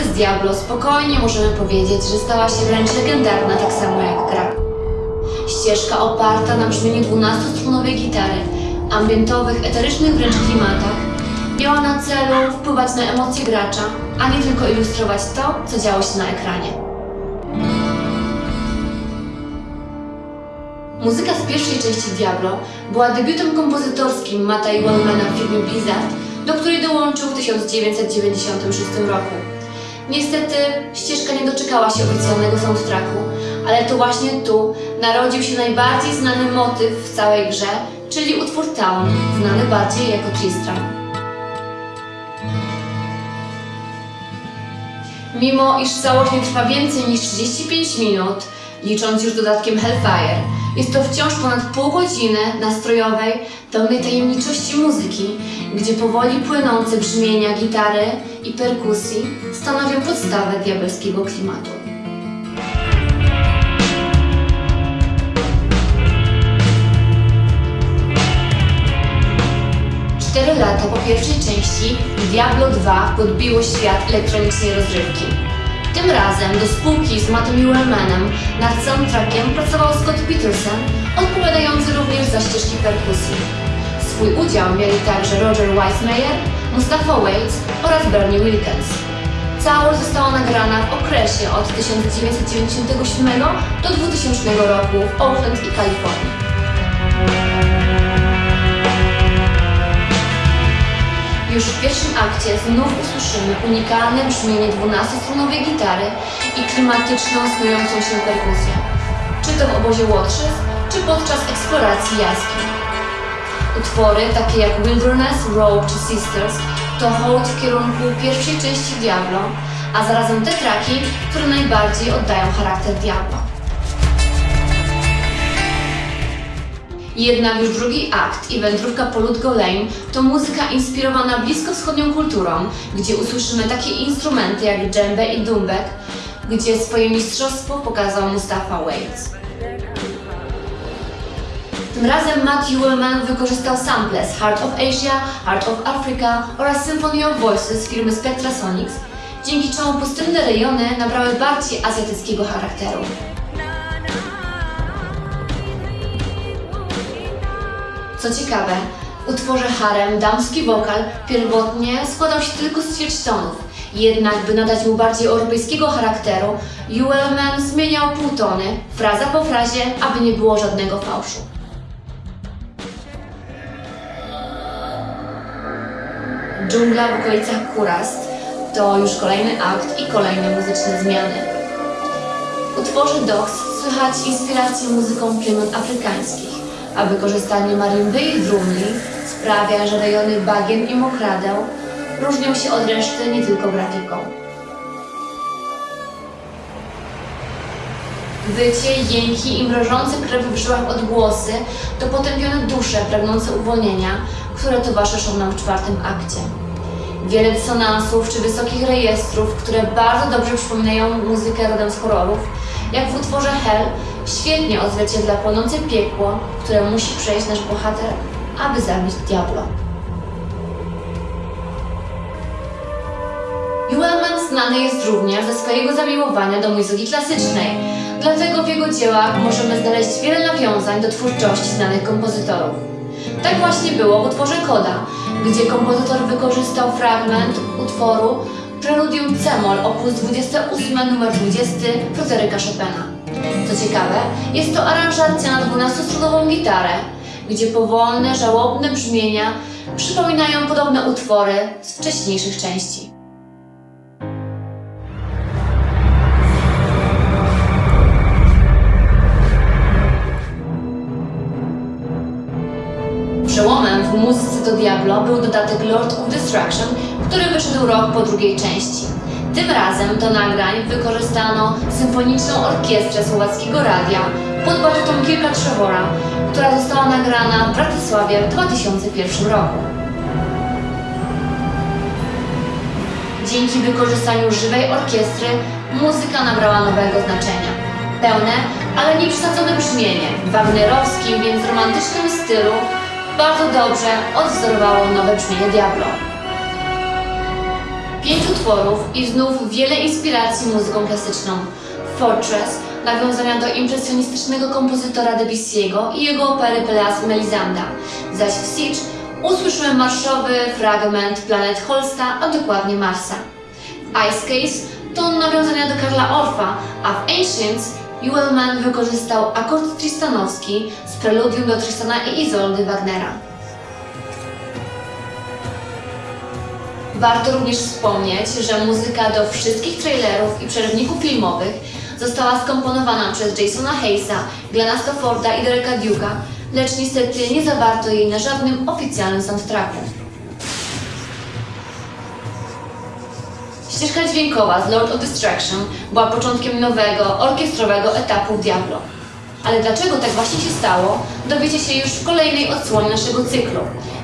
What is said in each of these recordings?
muzyce z Diablo spokojnie możemy powiedzieć, że stała się wręcz legendarna, tak samo jak gra. Ścieżka oparta na brzmieniu 12-strunowej gitary, ambientowych, eterycznych wręcz klimatach, miała na celu wpływać na emocje gracza, a nie tylko ilustrować to, co działo się na ekranie. Muzyka z pierwszej części Diablo była debiutem kompozytorskim Matta i Wellmana w firmie Blizzard, do której dołączył w 1996 roku. Niestety ścieżka nie doczekała się oficjalnego soundtracku, ale to właśnie tu narodził się najbardziej znany motyw w całej grze, czyli utwór Town, znany bardziej jako Tristram. Mimo iż całość nie trwa więcej niż 35 minut, licząc już dodatkiem Hellfire, jest to wciąż ponad pół godziny nastrojowej, pełnej tajemniczości muzyki, gdzie powoli płynące brzmienia gitary i perkusji stanowią podstawę diabelskiego klimatu. Cztery lata po pierwszej części Diablo 2 podbiło świat elektronicznej rozrywki. Tym razem do spółki z Mattem Wellmanem nad soundtrackiem pracował Scott Peterson, odpowiadający również za ścieżki perkusji. Swój udział mieli także Roger Weissmeyer, Mustafa Waits oraz Bernie Wilkins. Całość została nagrana w okresie od 1997 do 2000 roku w Oakland i Kalifornii. Już w pierwszym akcie znów usłyszymy unikalne brzmienie 12-strunowej gitary i klimatyczną, snującą się perkusję. Czy to w obozie Łotrzyc, czy podczas eksploracji jaskiń. Utwory takie jak Wilderness, Rogue czy Sisters to hołd w kierunku pierwszej części Diablo, a zarazem te traki, które najbardziej oddają charakter Diablo. Jednak już drugi akt i wędrówka po Ludgo Lane to muzyka inspirowana bliskowschodnią kulturą, gdzie usłyszymy takie instrumenty jak dżembe i dumbek, gdzie swoje mistrzostwo pokazał Mustafa Waits. Tym razem Matt Ullman wykorzystał sample z Heart of Asia, Heart of Africa oraz Symphony of Voices firmy Spectrasonics, dzięki czemu pustynne rejony nabrały bardziej azjatyckiego charakteru. Co ciekawe, w utworze Harem damski wokal pierwotnie składał się tylko z ćwierćtonów, jednak by nadać mu bardziej europejskiego charakteru, Uellman zmieniał półtony, fraza po frazie, aby nie było żadnego fałszu. Dżungla w okolicach Kurast to już kolejny akt i kolejne muzyczne zmiany. W utworze Dogs słychać inspirację muzyką plemion afrykańskich a wykorzystanie marimby i drumli sprawia, że rejony bagien i mokradeł różnią się od reszty nie tylko grafiką. Wycie, jęki i mrożące krew w żyłach odgłosy to potępione dusze pragnące uwolnienia, które towarzyszą nam w czwartym akcie. Wiele dysonansów czy wysokich rejestrów, które bardzo dobrze przypominają muzykę rodem z horrorów, jak w utworze Hell, świetnie odzwierciedla płonące piekło, które musi przejść nasz bohater, aby zabić diabła. Uelman znany jest również ze swojego zamiłowania do muzyki klasycznej, dlatego w jego dziełach możemy znaleźć wiele nawiązań do twórczości znanych kompozytorów. Tak właśnie było w utworze Koda, gdzie kompozytor wykorzystał fragment utworu Preludium C-moll op. 28 nr 20 Fryderyka Chopina. Co ciekawe, jest to aranżacja na 12-strunową gitarę, gdzie powolne, żałobne brzmienia przypominają podobne utwory z wcześniejszych części. Przełomem w muzyce do Diablo był dodatek Lord of Destruction, który wyszedł rok po drugiej części. Tym razem do nagrań wykorzystano Symfoniczną Orkiestrę Słowackiego Radia pod batutą Kirka Trzewora, która została nagrana w Bratysławie w 2001 roku. Dzięki wykorzystaniu żywej orkiestry muzyka nabrała nowego znaczenia. Pełne, ale nie przesadzone brzmienie w wagnerowskim, więc romantycznym stylu bardzo dobrze odwzorowało nowe brzmienie Diablo. Pięć utworów i znów wiele inspiracji muzyką klasyczną. Fortress, nawiązania do impresjonistycznego kompozytora Debussy'ego i jego opery Pelléas Melisanda, zaś w Siege usłyszymy marszowy fragment planet Holsta, a dokładnie Marsa. Ice Case to nawiązania do Karla Orfa, a w Ancients Ewellman wykorzystał akord tristanowski z preludium do Tristana i Izoldy Wagnera. Warto również wspomnieć, że muzyka do wszystkich trailerów i przerywników filmowych została skomponowana przez Jasona Hayesa, Glena Stafforda i Dereka Duke'a, lecz niestety nie zawarto jej na żadnym oficjalnym soundtracku. Ścieżka dźwiękowa z Lord of Destruction była początkiem nowego, orkiestrowego etapu Diablo. Ale dlaczego tak właśnie się stało, dowiecie się już w kolejnej odsłonie naszego cyklu.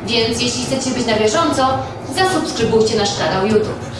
Więc jeśli chcecie być na bieżąco, zasubskrybujcie nasz kanał YouTube.